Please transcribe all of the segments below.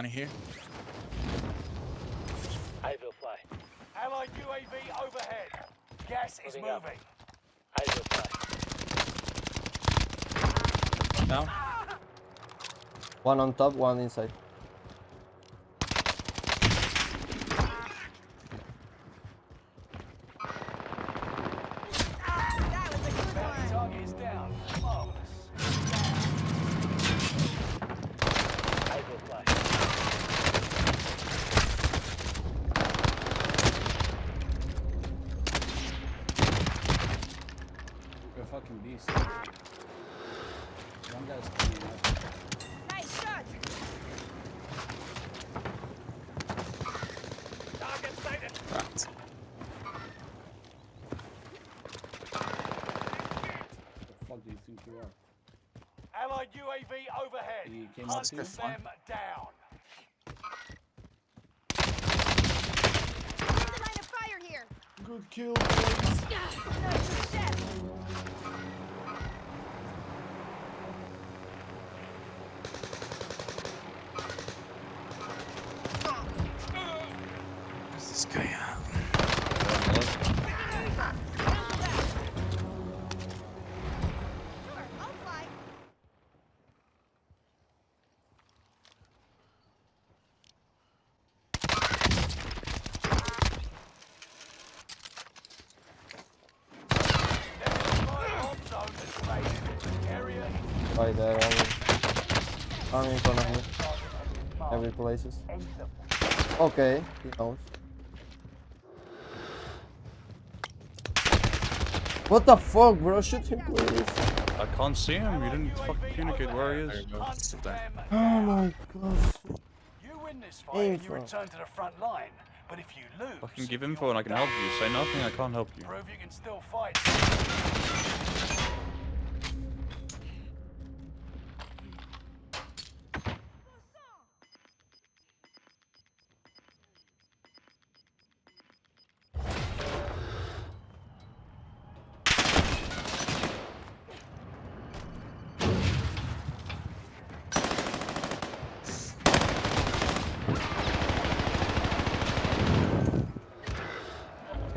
Money here. I will fly. Allied UAV overhead. Gas is Moving up. moving. I will fly. Down. One on top, one inside. The fuck do you think you are? Allied UAV overhead. He came Hunt up to you? them down. Clear the line of fire here. Good kill, boys. Right there, already. Army in front of me. Every places. Okay, he knows. What the fuck, bro? Shoot him, please. I can't see him. You didn't fucking communicate where he is. Hunt Still there. them Oh my god. You win this fight Aim and you return to the front line. But if you lose, I can give you're info and I can help you. Say nothing, I can't help you. Prove you can still fight.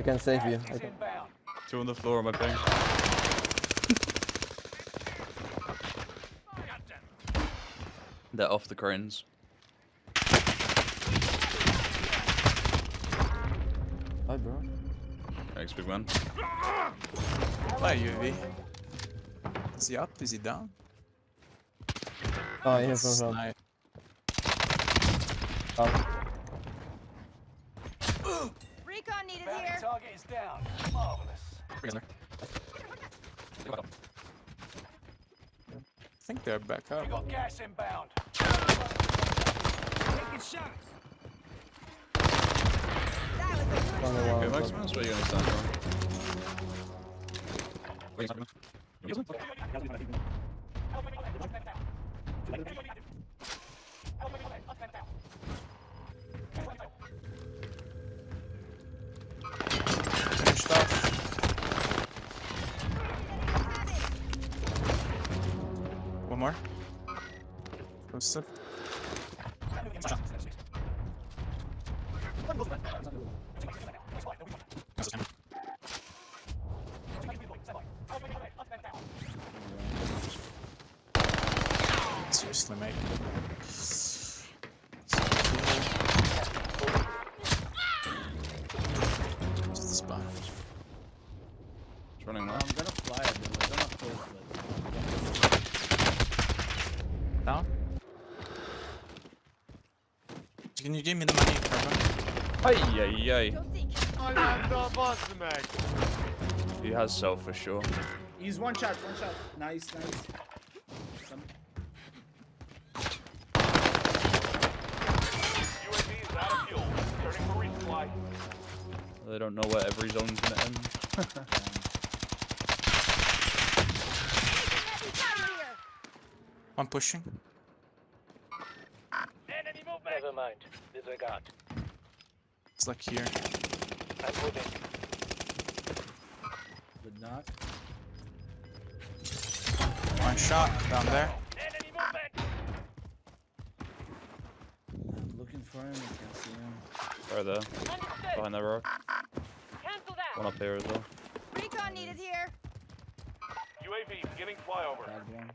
I can save you. I can. Two on the floor on my ping. They're off the cranes. Hi, bro. Thanks, big man. Hi, UV. Is he up? Is he down? Oh, here from front. Snipe. Oh. Down. Recon needed Bounty here. target is down. Marvelous. I think they're back up. You got gas inbound. That was a good Only one. one Okay, Max, top. that's where you're gonna stand on. More. Posted. Seriously, mate. Just the spawn. It's running I'm gonna fly at them. I'm gonna close it. Down. Can you give me the money, Kerman? Ay, ay, ay. Go seek. He has self for sure. He's one shot, one shot. Nice, nice. Some... Is out of fuel. Turning for resupply. They don't know where every zone's gonna end. Heavy fire here. I'm pushing mind. Disregard. It's like here. I'm moving. Good knock. One shot down there. Enemy movement. I'm looking for him. I can't see him. Right there. Understood. Behind that rock. Cancelled out. One up there as well. Recon needed here. UAV beginning flyover. Bad one.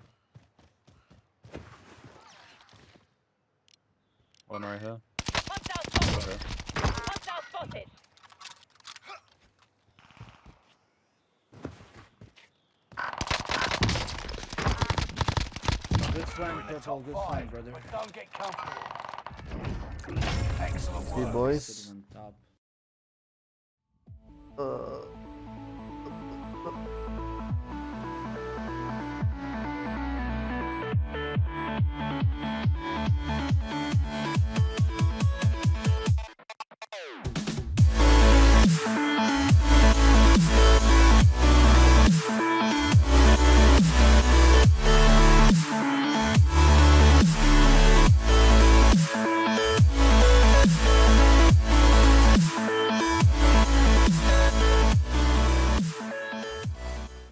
One right here. Hostile spotted. Hostile spotted. Good flank, purple. Good flank, brother. But don't get comfortable. Excellent See work. boys. Sitting on top. Uh,